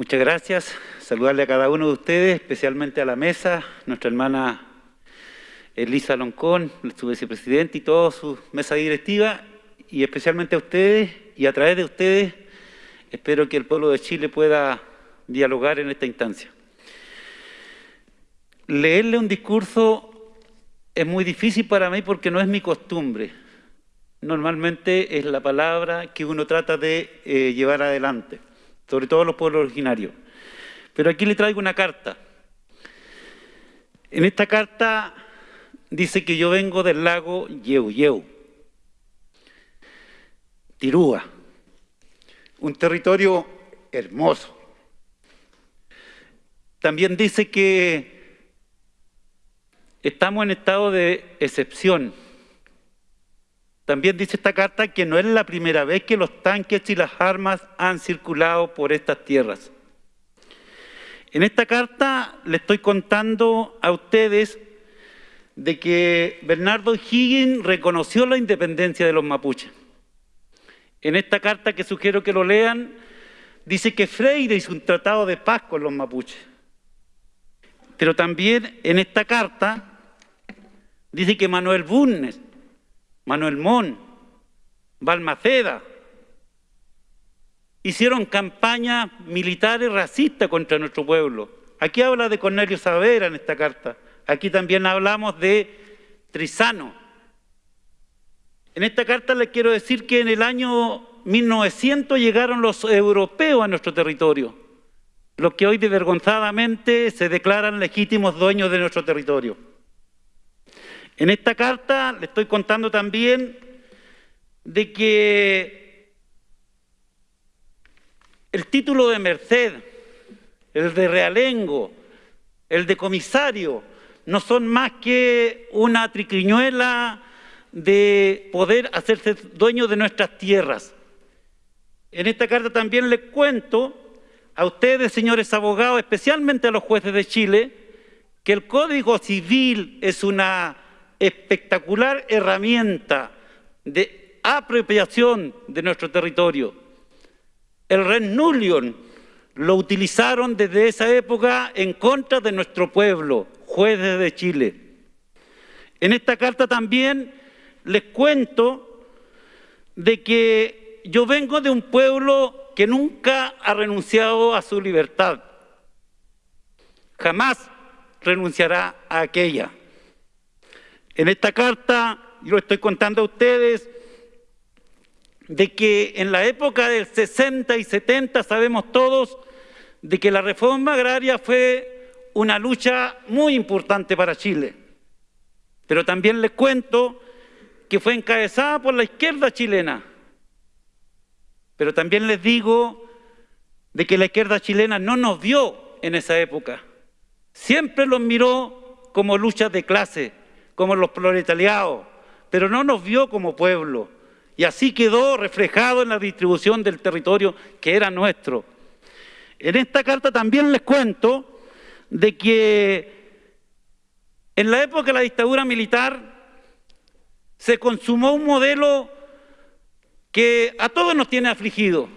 Muchas gracias. Saludarle a cada uno de ustedes, especialmente a la mesa, nuestra hermana Elisa Loncón, su vicepresidente y toda su mesa directiva, y especialmente a ustedes, y a través de ustedes, espero que el pueblo de Chile pueda dialogar en esta instancia. Leerle un discurso es muy difícil para mí porque no es mi costumbre. Normalmente es la palabra que uno trata de eh, llevar adelante, sobre todo los pueblos originarios. Pero aquí le traigo una carta. En esta carta dice que yo vengo del lago Yeu Tirúa, un territorio hermoso. También dice que estamos en estado de excepción. También dice esta carta que no es la primera vez que los tanques y las armas han circulado por estas tierras. En esta carta le estoy contando a ustedes de que Bernardo Higgins reconoció la independencia de los mapuches. En esta carta que sugiero que lo lean, dice que Freire hizo un tratado de paz con los mapuches. Pero también en esta carta dice que Manuel Bunnes, Manuel Mon, Balmaceda, hicieron campañas militares racistas contra nuestro pueblo. Aquí habla de Cornelio Saavedra en esta carta. Aquí también hablamos de Trizano. En esta carta les quiero decir que en el año 1900 llegaron los europeos a nuestro territorio, los que hoy desvergonzadamente se declaran legítimos dueños de nuestro territorio. En esta carta le estoy contando también de que el título de merced, el de realengo, el de comisario, no son más que una triquiñuela de poder hacerse dueño de nuestras tierras. En esta carta también les cuento a ustedes, señores abogados, especialmente a los jueces de Chile, que el Código Civil es una espectacular herramienta de apropiación de nuestro territorio. El Red lo utilizaron desde esa época en contra de nuestro pueblo, jueces de Chile. En esta carta también les cuento de que yo vengo de un pueblo que nunca ha renunciado a su libertad. Jamás renunciará a aquella. En esta carta, yo estoy contando a ustedes, de que en la época del 60 y 70 sabemos todos de que la reforma agraria fue una lucha muy importante para Chile. Pero también les cuento que fue encabezada por la izquierda chilena. Pero también les digo de que la izquierda chilena no nos vio en esa época. Siempre los miró como luchas de clase, como los proletariados, pero no nos vio como pueblo. Y así quedó reflejado en la distribución del territorio que era nuestro. En esta carta también les cuento de que en la época de la dictadura militar se consumó un modelo que a todos nos tiene afligido.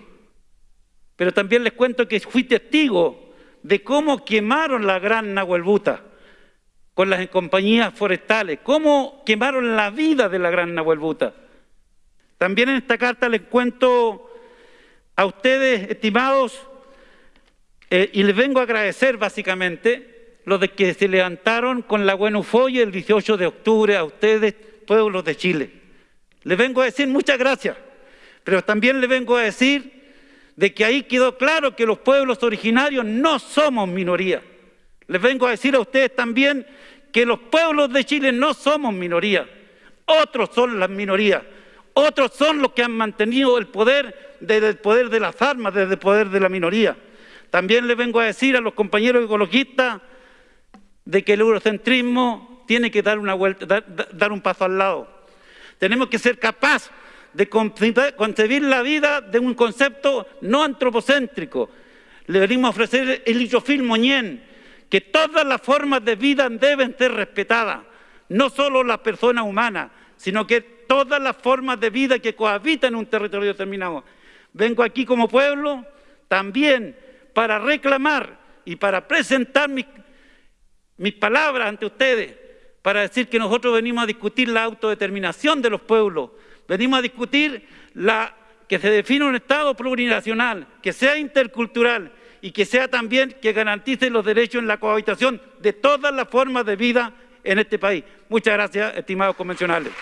Pero también les cuento que fui testigo de cómo quemaron la gran Nahuelbuta con las compañías forestales, cómo quemaron la vida de la gran Nahuelbuta. También en esta carta les cuento a ustedes, estimados, eh, y les vengo a agradecer básicamente los de que se levantaron con la buena ufoya el 18 de octubre a ustedes, pueblos de Chile. Les vengo a decir muchas gracias, pero también les vengo a decir de que ahí quedó claro que los pueblos originarios no somos minoría. Les vengo a decir a ustedes también que los pueblos de Chile no somos minoría. Otros son las minorías. Otros son los que han mantenido el poder desde el poder de las armas, desde el poder de la minoría. También les vengo a decir a los compañeros ecologistas de que el eurocentrismo tiene que dar, una vuelta, dar, un paso al lado. Tenemos que ser capaces de concebir la vida de un concepto no antropocéntrico. Le venimos a ofrecer el Ichofil Moñén, que todas las formas de vida deben ser respetadas, no solo las personas humanas, sino que todas las formas de vida que cohabitan en un territorio determinado. Vengo aquí como pueblo también para reclamar y para presentar mis, mis palabras ante ustedes, para decir que nosotros venimos a discutir la autodeterminación de los pueblos, venimos a discutir la, que se define un Estado plurinacional, que sea intercultural y que sea también que garantice los derechos en la cohabitación de todas las formas de vida en este país. Muchas gracias, estimados convencionales.